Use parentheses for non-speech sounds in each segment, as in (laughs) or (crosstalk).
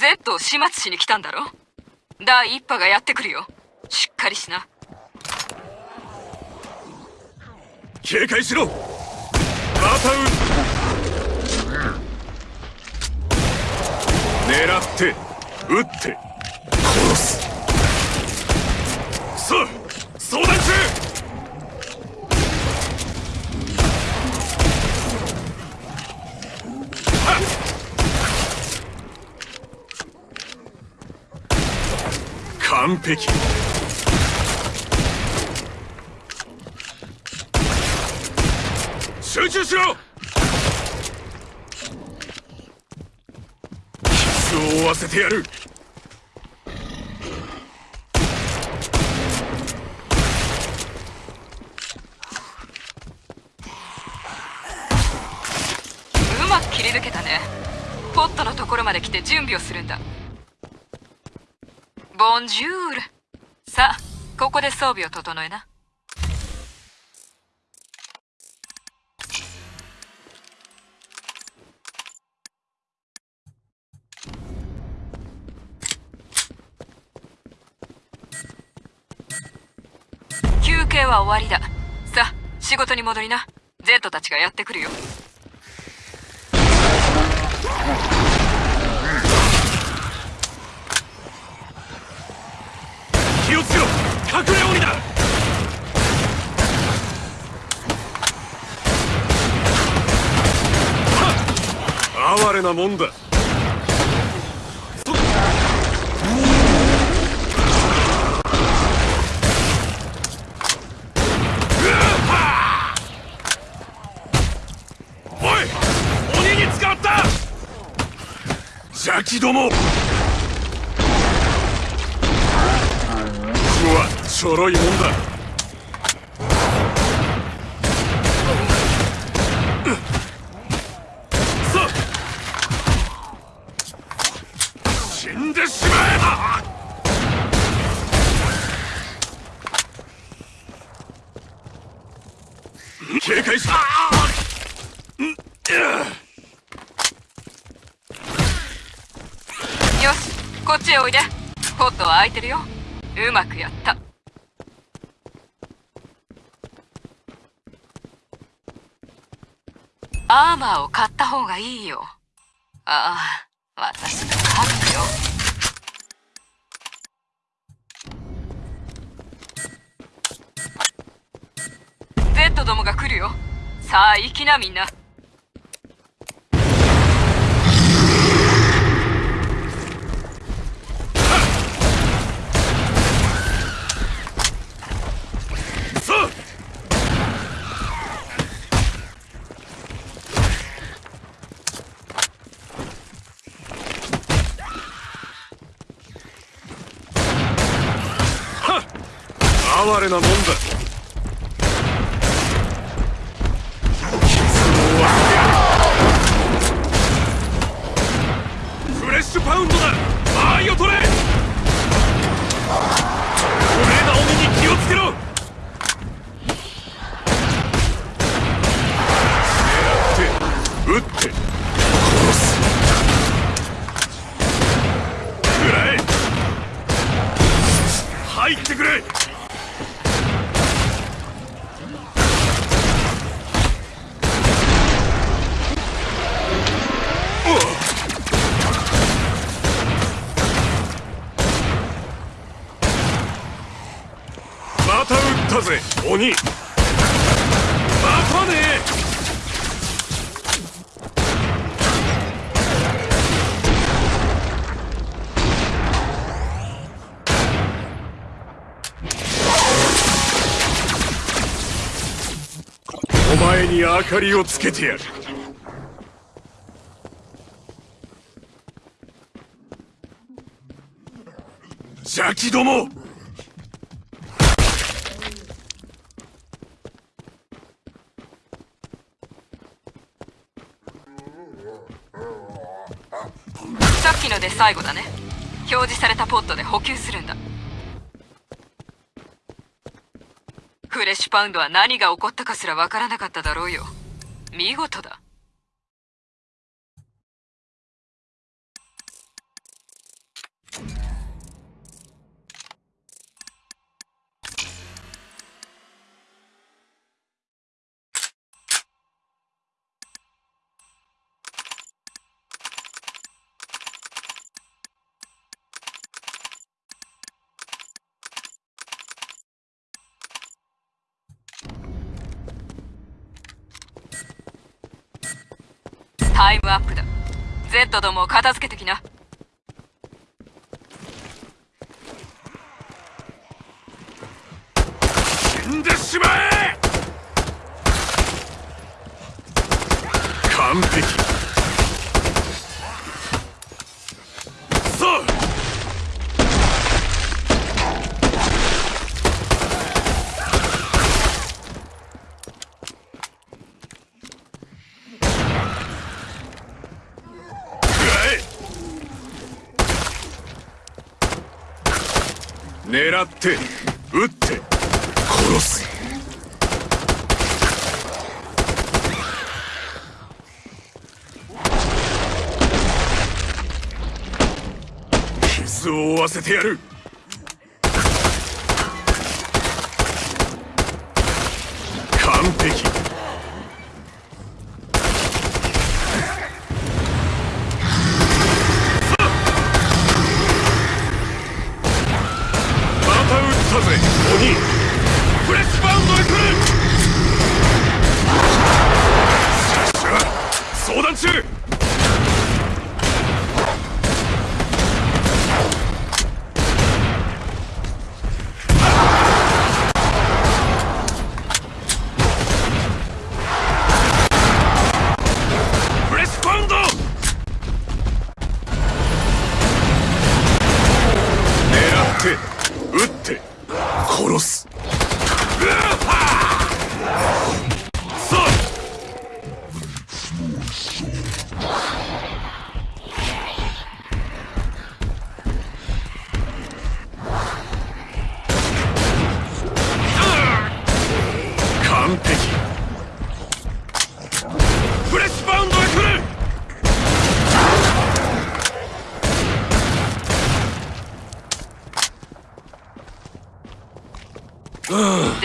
Z を始末しに来たんだろ？第一波がやってくるよ。しっかりしな。警戒しろ。また狙って撃って殺す。さあ相談中完璧。集中しろ。傷を負わせてやる。うまく切り抜けたね。ポットのところまで来て準備をするんだ。ボンジュールさあここで装備を整えな。休憩は終わりだ。さあ仕事に戻りな。Z たちがやってくるよ。なもんだ。邪気ども。うわちょろいもんださあ死んでしまえ警戒しよしこっちへおいで。ポットは空いてるよ。うまくやった。アーマーを買った方がいいよ。ああ私が買うよ。どもが来るよ。さあ行きなみんな。哀れなもんだ。パウンドだ。間合いを取れ。トレーナー鬼に気をつけろ。撃って殺す。くらえ。入ってくれ。鬼。またね。お前に明かりをつけてやる。邪気ども。さっきので最後だね。表示されたポットで補給するんだ。フレッシュパウンドは何が起こったかすらわからなかっただろうよ。見事だ。タイムアップだ。Z どもを片付けてきな。死んでしまえ。完璧さあ狙って撃って殺す。傷を負わせてやる。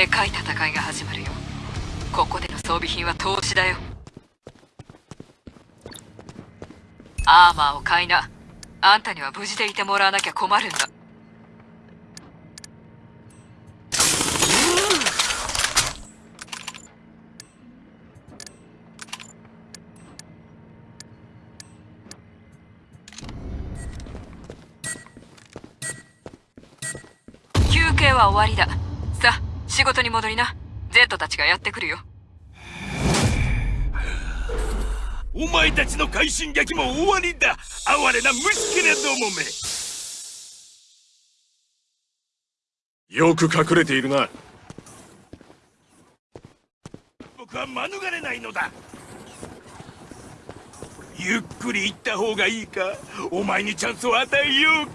でかい戦いが始まるよ。ここでの装備品は投資だよ。アーマーを買いな。あんたには無事でいてもらわなきゃ困るんだ。休憩は終わりだ。仕事に戻りな。Z たちがやってくるよ。お前たちの快進撃も終わりだ。哀れな虫けれどもめ。よく隠れているな。僕は免れないのだ。ゆっくり行った方がいいか。お前にチャンスを与えようか。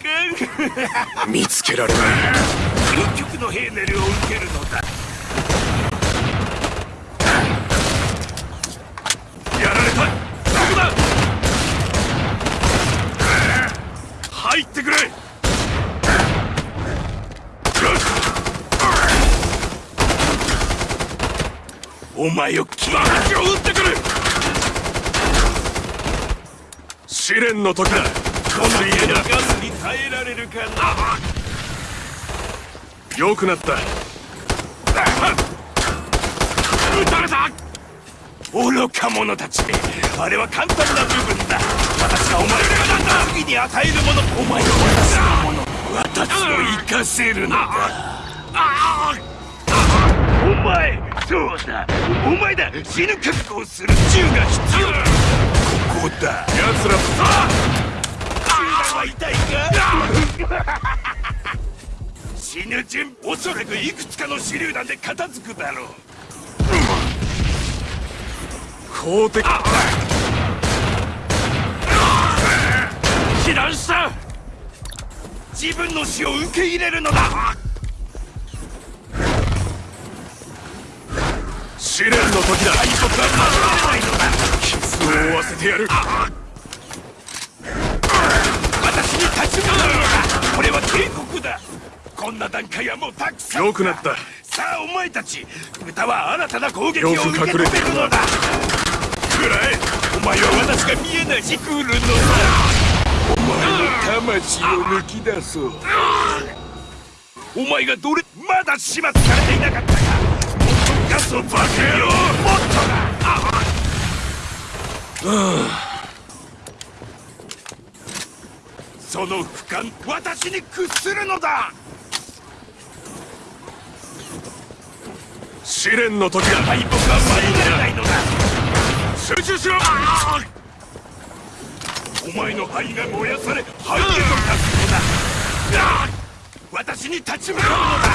見つけられない (laughs) 究極のヘーネルを受けるのだ。やられた。どこだ。入ってくれ。お前を気を撃ってくる。試練の時だ。この家のガスに。耐えられるかなよくなった。撃たれた。愚か者たち。あれは簡単な部分だ。私がお前が次に与えるものお前が私のもの私を生かせるのだ。お前そうだ。お前だ。死ぬ覚悟をする銃が必要だ。ここだ。奴らさ。あ銃弾は痛いか？死ぬ順おそらくいくつかの手榴弾で片付くだろう。公的。避難した自分の死を受け入れるのだ。試練の時だ。敗北は守れないのだ傷を負わせてやる。私に立ち向かうのだ。これは警告だこんな段階はもうたくさん良くなった。さあお前たち豚は新たな攻撃を受け止めるのだ。くらえお前は私が見えない。し来るのだお前の魂を抜き出そう。お前がどれまだ始末されていなかったか。もっとガスをバカ野もっとだ。ああ。その俯瞰私に屈するのだ。試練の時だ敗北は免れないのだ集中しろお前の肺が燃やされ肺へと立つのだ私に立ち向かうのだ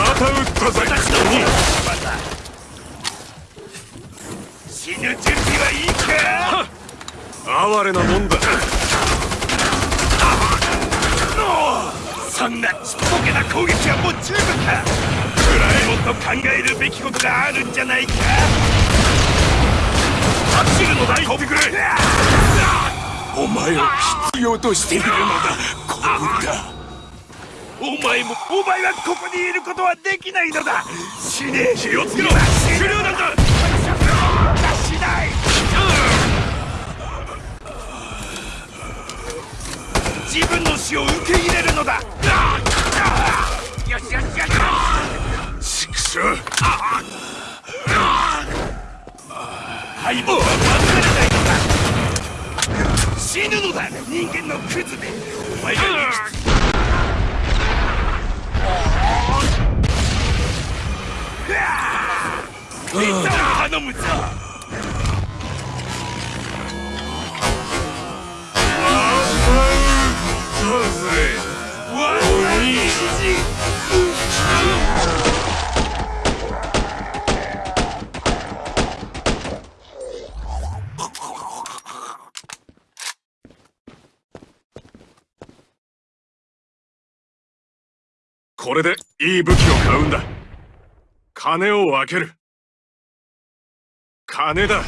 また撃ったぜ私の方まだ死ぬ準備はいいか。哀れなもんだそんなちっぽけな攻撃はもう十分べきことがあるんじゃないか。走るのだ行ってくれお前を必要としているのだコブラお前もお前はここにいることはできないのだ。死ね。気をつけろ死ぬなんだしない自分の死を受け入れるのだ敗北は免れないのだ。死ぬのだ。人間のクズめお前が生きついったら頼むぞわずいこれでいい武器を買うんだ。金を分ける。金だ。